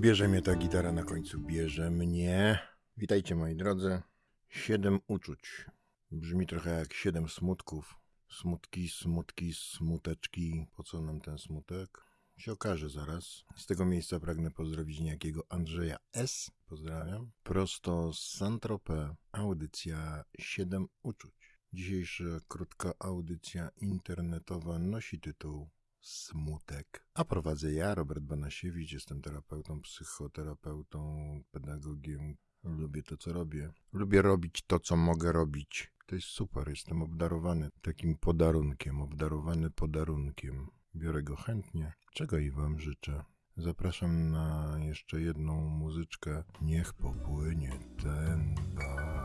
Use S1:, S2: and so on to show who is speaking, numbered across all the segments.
S1: Bierze mnie ta gitara na końcu, bierze mnie. Witajcie moi drodzy. Siedem uczuć. Brzmi trochę jak siedem smutków. Smutki, smutki, smuteczki. Po co nam ten smutek? Się okaże zaraz. Z tego miejsca pragnę pozdrowić niejakiego Andrzeja S. Pozdrawiam. Prosto z Saint-Tropez. Audycja Siedem uczuć. Dzisiejsza krótka audycja internetowa nosi tytuł Smutek. A prowadzę ja, Robert Banasiewicz, jestem terapeutą, psychoterapeutą, pedagogiem. Lubię to, co robię. Lubię robić to, co mogę robić. To jest super, jestem obdarowany takim podarunkiem, obdarowany podarunkiem. Biorę go chętnie, czego i Wam życzę. Zapraszam na jeszcze jedną muzyczkę. Niech popłynie ten bar.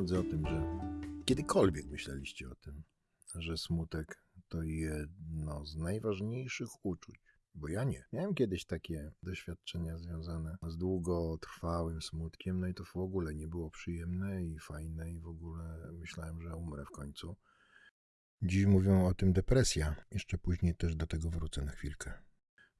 S1: Drodzy, o tym, że kiedykolwiek myśleliście o tym, że smutek to jedno z najważniejszych uczuć? Bo ja nie. Miałem kiedyś takie doświadczenia związane z długotrwałym smutkiem, no i to w ogóle nie było przyjemne i fajne, i w ogóle myślałem, że umrę w końcu. Dziś mówią o tym depresja. Jeszcze później też do tego wrócę na chwilkę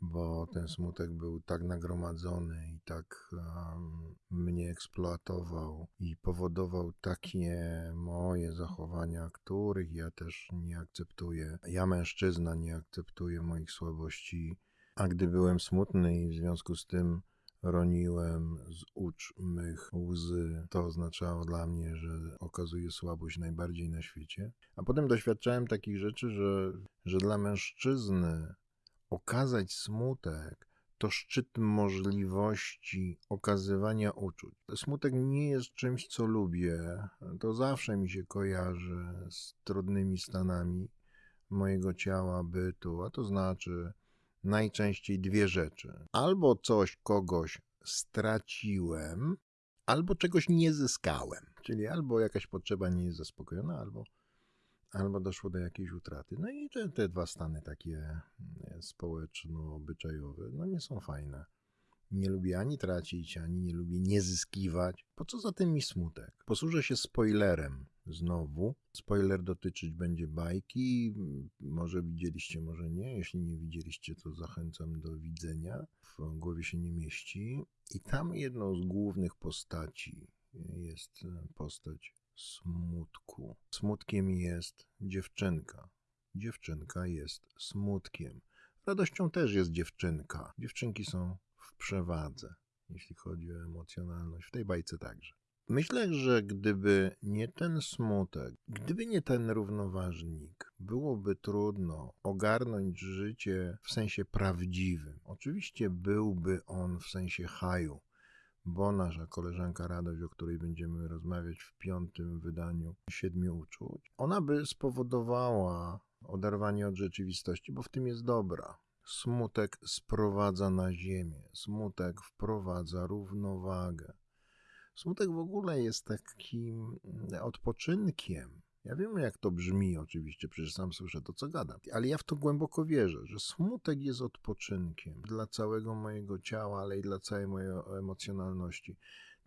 S1: bo ten smutek był tak nagromadzony i tak um, mnie eksploatował i powodował takie moje zachowania, których ja też nie akceptuję. Ja, mężczyzna, nie akceptuję moich słabości, a gdy byłem smutny i w związku z tym roniłem z ucz mych łzy, to oznaczało dla mnie, że okazuję słabość najbardziej na świecie. A potem doświadczałem takich rzeczy, że, że dla mężczyzny okazać smutek to szczyt możliwości okazywania uczuć. Smutek nie jest czymś, co lubię. To zawsze mi się kojarzy z trudnymi stanami mojego ciała, bytu, a to znaczy najczęściej dwie rzeczy. Albo coś, kogoś straciłem, albo czegoś nie zyskałem. Czyli albo jakaś potrzeba nie jest zaspokojona, albo albo doszło do jakiejś utraty. No i te, te dwa stany takie społeczno-obyczajowe, no nie są fajne. Nie lubię ani tracić, ani nie lubię nie zyskiwać. Po co za tym mi smutek? Posłużę się spoilerem znowu. Spoiler dotyczyć będzie bajki. Może widzieliście, może nie. Jeśli nie widzieliście, to zachęcam do widzenia. W głowie się nie mieści. I tam jedną z głównych postaci jest postać smutku. Smutkiem jest dziewczynka. Dziewczynka jest smutkiem. Radością też jest dziewczynka. Dziewczynki są w przewadze, jeśli chodzi o emocjonalność. W tej bajce także. Myślę, że gdyby nie ten smutek, gdyby nie ten równoważnik, byłoby trudno ogarnąć życie w sensie prawdziwym. Oczywiście byłby on w sensie haju, bo nasza koleżanka Radość, o której będziemy rozmawiać w piątym wydaniu Siedmiu Uczuć, ona by spowodowała oderwanie od rzeczywistości, bo w tym jest dobra. Smutek sprowadza na ziemię, smutek wprowadza równowagę. Smutek w ogóle jest takim odpoczynkiem. Ja wiem, jak to brzmi, oczywiście, przecież sam słyszę to, co gadam, ale ja w to głęboko wierzę, że smutek jest odpoczynkiem dla całego mojego ciała, ale i dla całej mojej emocjonalności.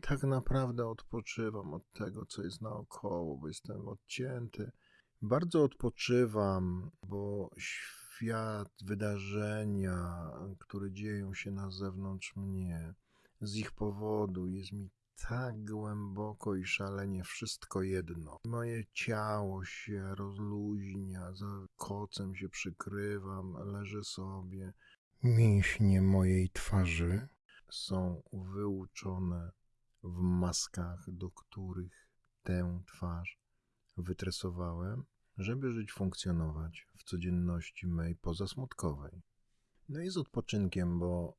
S1: Tak naprawdę odpoczywam od tego, co jest naokoło, bo jestem odcięty. Bardzo odpoczywam, bo świat, wydarzenia, które dzieją się na zewnątrz mnie, z ich powodu jest mi tak głęboko i szalenie wszystko jedno. Moje ciało się rozluźnia, za kocem się przykrywam, leżę sobie. Mięśnie mojej twarzy są wyuczone w maskach, do których tę twarz wytresowałem, żeby żyć, funkcjonować w codzienności mej pozasmutkowej. No i z odpoczynkiem, bo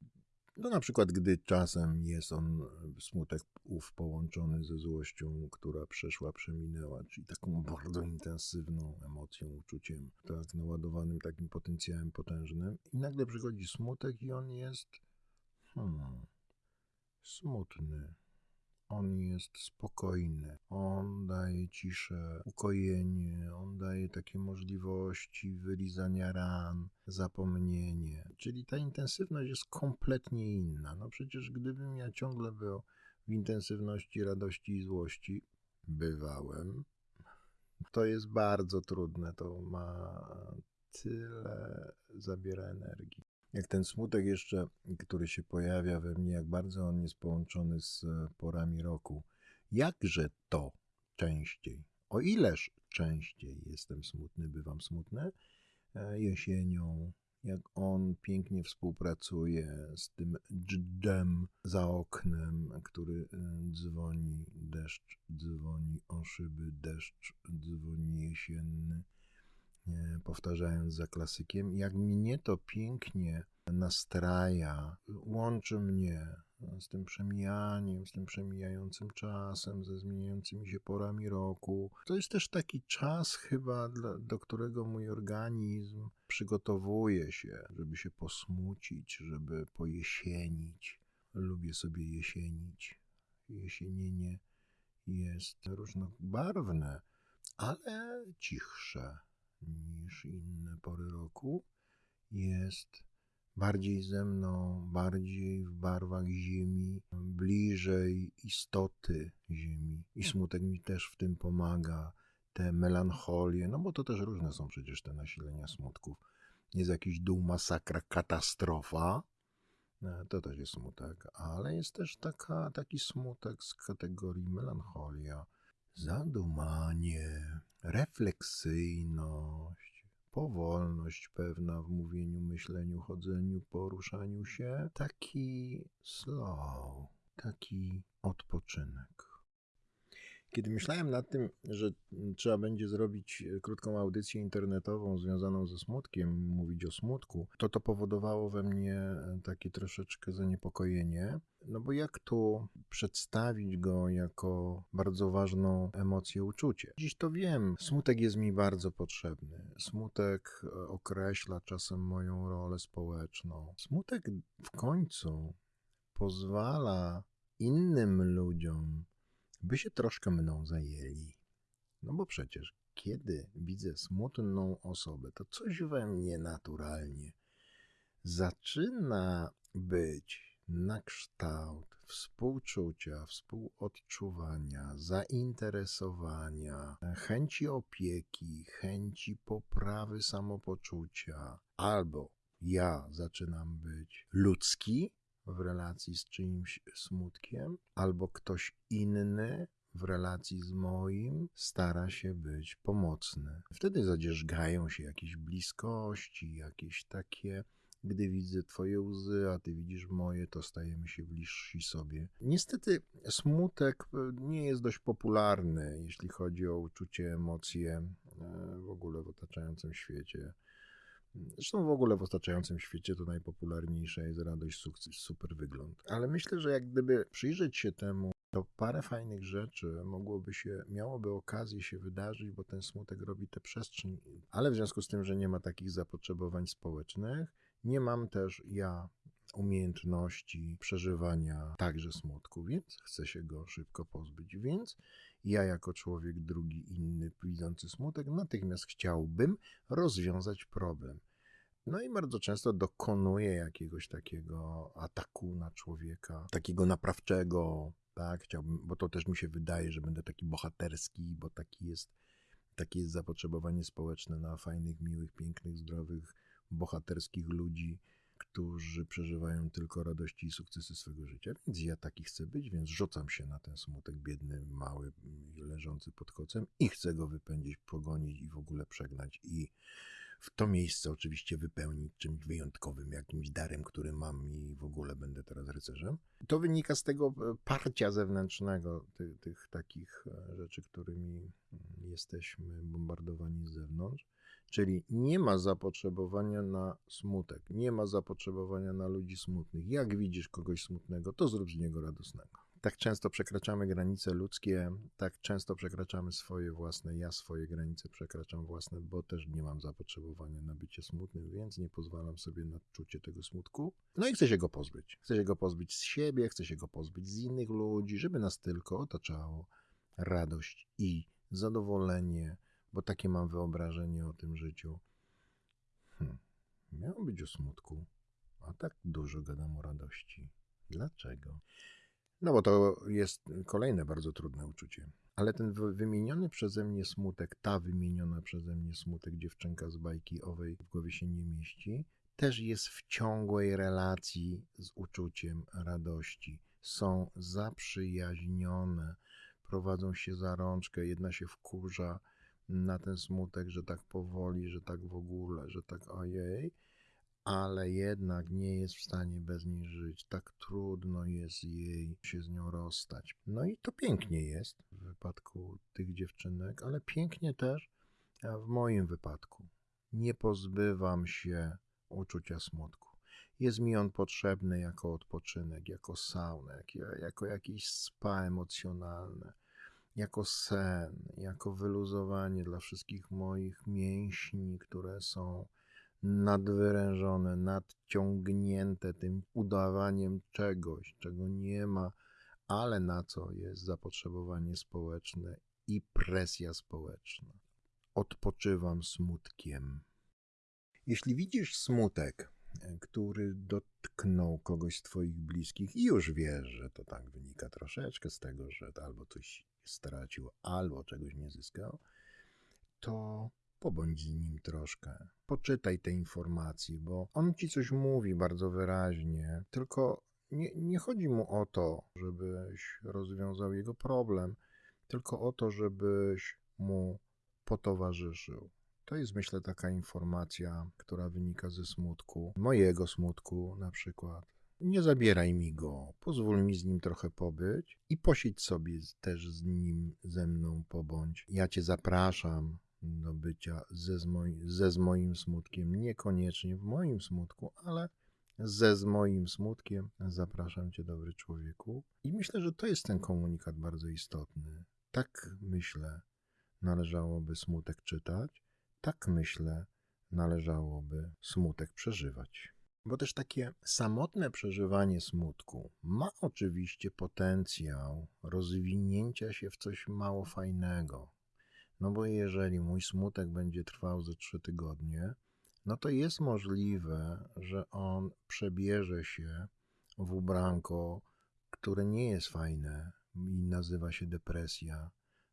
S1: no na przykład, gdy czasem jest on smutek ów połączony ze złością, która przeszła, przeminęła, czyli taką bardzo intensywną emocją, uczuciem, tak naładowanym takim potencjałem potężnym i nagle przychodzi smutek i on jest hmm, smutny. On jest spokojny. On ciszę, ukojenie, on daje takie możliwości wylizania ran, zapomnienie. Czyli ta intensywność jest kompletnie inna. No przecież gdybym ja ciągle był w intensywności radości i złości, bywałem, to jest bardzo trudne. To ma tyle zabiera energii. Jak ten smutek jeszcze, który się pojawia we mnie, jak bardzo on jest połączony z porami roku. Jakże to częściej, o ileż częściej jestem smutny, bywam smutny, e, jesienią, jak on pięknie współpracuje z tym dżdżem za oknem, który e, dzwoni, deszcz dzwoni o szyby, deszcz dzwoni jesienny, e, powtarzając za klasykiem. Jak mnie to pięknie nastraja, łączy mnie z tym przemijaniem, z tym przemijającym czasem, ze zmieniającymi się porami roku. To jest też taki czas chyba, do którego mój organizm przygotowuje się, żeby się posmucić, żeby pojesienić. Lubię sobie jesienić. Jesienienie jest różnobarwne, ale cichsze niż inne pory roku. Jest bardziej ze mną, bardziej w barwach ziemi, bliżej istoty ziemi. I smutek mi też w tym pomaga, te melancholie, no bo to też różne są przecież te nasilenia smutków. Jest jakiś dół, masakra, katastrofa, e, to też jest smutek, ale jest też taka, taki smutek z kategorii melancholia, zadumanie, refleksyjność, powolność pewna w mówieniu, myśleniu, chodzeniu, poruszaniu się, taki slow, taki odpoczynek. Kiedy myślałem nad tym, że trzeba będzie zrobić e, krótką audycję internetową związaną ze smutkiem, mówić o smutku, to to powodowało we mnie e, takie troszeczkę zaniepokojenie. No bo jak tu przedstawić go jako bardzo ważną emocję, uczucie? Dziś to wiem, smutek jest mi bardzo potrzebny. Smutek e, określa czasem moją rolę społeczną. Smutek w końcu pozwala innym ludziom by się troszkę mną zajęli. No bo przecież, kiedy widzę smutną osobę, to coś we mnie naturalnie zaczyna być na kształt współczucia, współodczuwania, zainteresowania, chęci opieki, chęci poprawy samopoczucia, albo ja zaczynam być ludzki, w relacji z czyimś smutkiem, albo ktoś inny w relacji z moim stara się być pomocny. Wtedy zadzierzgają się jakieś bliskości, jakieś takie gdy widzę Twoje łzy, a Ty widzisz moje, to stajemy się bliżsi sobie. Niestety, smutek nie jest dość popularny, jeśli chodzi o uczucie, emocje e, w ogóle w otaczającym świecie. Zresztą w ogóle w otaczającym świecie to najpopularniejsza jest radość, sukces, super wygląd. Ale myślę, że jak gdyby przyjrzeć się temu, to parę fajnych rzeczy mogłoby się, miałoby okazję się wydarzyć, bo ten smutek robi tę przestrzeń. Ale w związku z tym, że nie ma takich zapotrzebowań społecznych, nie mam też ja umiejętności przeżywania także smutku, więc chcę się go szybko pozbyć. Więc ja, jako człowiek drugi, inny, widzący smutek, natychmiast chciałbym rozwiązać problem. No i bardzo często dokonuję jakiegoś takiego ataku na człowieka, takiego naprawczego, tak, chciałbym, bo to też mi się wydaje, że będę taki bohaterski, bo taki jest, takie jest zapotrzebowanie społeczne na fajnych, miłych, pięknych, zdrowych, bohaterskich ludzi, którzy przeżywają tylko radości i sukcesy swego życia, więc ja taki chcę być, więc rzucam się na ten smutek biedny, mały, leżący pod kocem i chcę go wypędzić, pogonić i w ogóle przegnać i w to miejsce oczywiście wypełnić czymś wyjątkowym, jakimś darem, który mam i w ogóle będę teraz rycerzem. To wynika z tego e, parcia zewnętrznego, tych, tych takich e, rzeczy, którymi mm, jesteśmy bombardowani z zewnątrz. Czyli nie ma zapotrzebowania na smutek, nie ma zapotrzebowania na ludzi smutnych. Jak widzisz kogoś smutnego, to zrób z niego radosnego. Tak często przekraczamy granice ludzkie, tak często przekraczamy swoje własne, ja swoje granice przekraczam własne, bo też nie mam zapotrzebowania na bycie smutnym, więc nie pozwalam sobie na czucie tego smutku. No i chcę się go pozbyć. Chcę się go pozbyć z siebie, chcę się go pozbyć z innych ludzi, żeby nas tylko otaczało radość i zadowolenie, bo takie mam wyobrażenie o tym życiu. Hm, miało być o smutku, a tak dużo gadam o radości. Dlaczego? No bo to jest kolejne bardzo trudne uczucie. Ale ten wy- wymieniony przeze mnie smutek, ta wymieniona przeze mnie smutek dziewczynka z bajki owej w głowie się nie mieści, też jest w ciągłej relacji z uczuciem radości. Są zaprzyjaźnione, prowadzą się za rączkę, jedna się wkurza na ten smutek, że tak powoli, że tak w ogóle, że tak ojej, ale jednak nie jest w stanie bez niej żyć. Tak trudno jest jej się z nią rozstać. No i to pięknie jest w wypadku tych dziewczynek, ale pięknie też w moim wypadku. Nie pozbywam się uczucia smutku. Jest mi on potrzebny jako odpoczynek, jako sauna, jako, jako jakiś spa emocjonalne, jako sen, jako wyluzowanie dla wszystkich moich mięśni, które są nadwyrężone, nadciągnięte tym udawaniem czegoś, czego nie ma, ale na co jest zapotrzebowanie społeczne i presja społeczna. Odpoczywam smutkiem. Jeśli widzisz smutek, który dotknął kogoś z Twoich bliskich i już wiesz, że to tak wynika troszeczkę z tego, że albo coś stracił, albo czegoś nie zyskał, to pobądź z nim troszkę. Poczytaj te informacje, bo on ci coś mówi bardzo wyraźnie, tylko nie, nie chodzi mu o to, żebyś rozwiązał jego problem, tylko o to, żebyś mu potowarzyszył. To jest, myślę, taka informacja, która wynika ze smutku, mojego smutku na przykład. Nie zabieraj mi go, pozwól mi z nim trochę pobyć i posiedź sobie też z nim, ze mną pobądź. Ja cię zapraszam do bycia ze z, moi, ze z moim smutkiem, niekoniecznie w moim smutku, ale ze z moim smutkiem zapraszam cię, dobry człowieku. I myślę, że to jest ten komunikat bardzo istotny. Tak myślę, należałoby smutek czytać, tak myślę, należałoby smutek przeżywać. Bo też takie samotne przeżywanie smutku ma oczywiście potencjał rozwinięcia się w coś mało fajnego. No bo jeżeli mój smutek będzie trwał ze trzy tygodnie, no to jest możliwe, że on przebierze się w ubranko, które nie jest fajne i nazywa się depresja,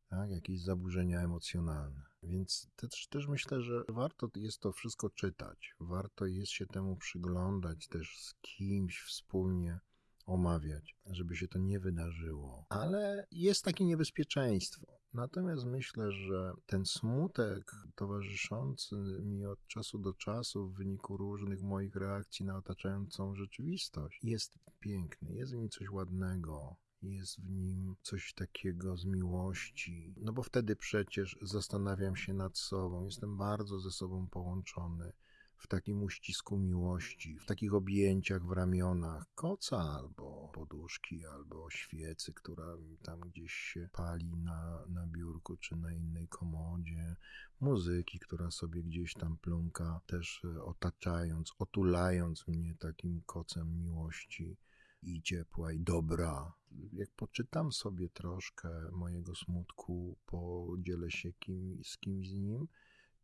S1: tak? jakieś zaburzenia emocjonalne. Więc też, też myślę, że warto jest to wszystko czytać, warto jest się temu przyglądać też z kimś wspólnie omawiać, żeby się to nie wydarzyło. Ale jest takie niebezpieczeństwo. Natomiast myślę, że ten smutek towarzyszący mi od czasu do czasu w wyniku różnych moich reakcji na otaczającą rzeczywistość jest piękny, jest w nim coś ładnego, jest w nim coś takiego z miłości. No bo wtedy przecież zastanawiam się nad sobą, jestem bardzo ze sobą połączony w takim uścisku miłości, w takich objęciach w ramionach. Koca albo poduszki, albo świecy, która tam gdzieś się pali na, na biurku czy na innej komodzie, muzyki, która sobie gdzieś tam plumka, też otaczając, otulając mnie takim kocem miłości i ciepła i dobra. Jak poczytam sobie troszkę mojego smutku, podzielę się kim, z kimś z nim,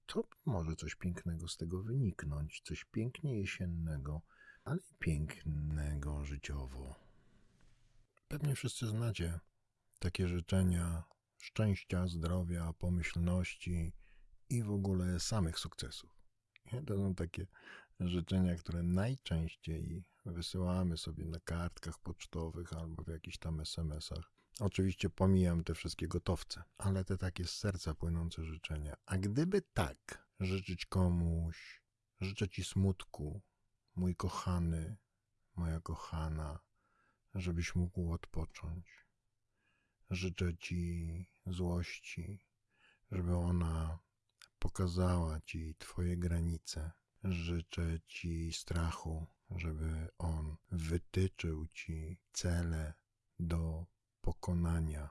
S1: to może coś pięknego z tego wyniknąć, coś pięknie jesiennego, ale i pięknego życiowo. Pewnie wszyscy znacie takie życzenia szczęścia, zdrowia, pomyślności i w ogóle samych sukcesów. To są takie życzenia, które najczęściej wysyłamy sobie na kartkach pocztowych albo w jakichś tam SMS-ach. Oczywiście pomijam te wszystkie gotowce, ale te takie z serca płynące życzenia. A gdyby tak życzyć komuś, życzę ci smutku, mój kochany, moja kochana, żebyś mógł odpocząć. Życzę ci złości, żeby ona pokazała ci twoje granice. Życzę ci strachu, żeby on wytyczył ci cele do pokonania.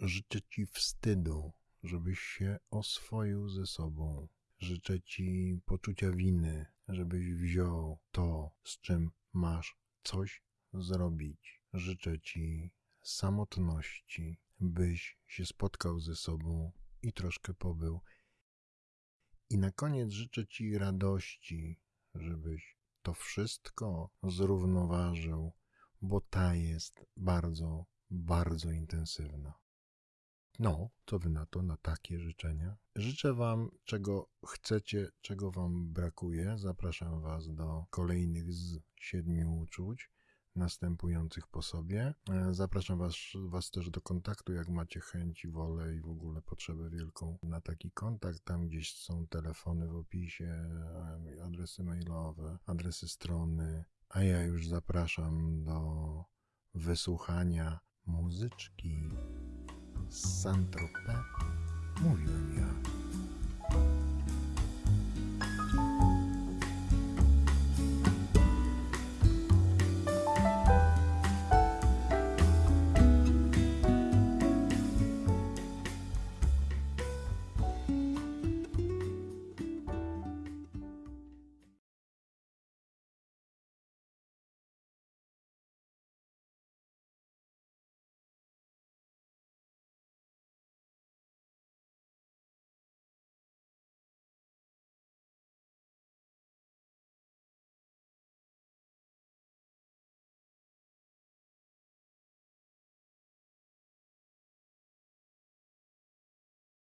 S1: Życzę Ci wstydu, żebyś się oswoił ze sobą. Życzę Ci poczucia winy, żebyś wziął to, z czym masz coś zrobić. Życzę Ci samotności, byś się spotkał ze sobą i troszkę pobył. I na koniec życzę Ci radości, żebyś to wszystko zrównoważył, bo ta jest bardzo, bardzo intensywna. No, co wy na to, na takie życzenia? Życzę Wam, czego chcecie, czego Wam brakuje. Zapraszam Was do kolejnych z siedmiu uczuć następujących po sobie. E, Zapraszam was, was też do kontaktu, jak macie chęć, wolę i w ogóle potrzebę wielką na taki kontakt. Tam gdzieś są telefony w opisie, e, adresy mailowe, adresy strony, a ja już zapraszam do wysłuchania muzyczki z Saint-Tropez. Mówiłem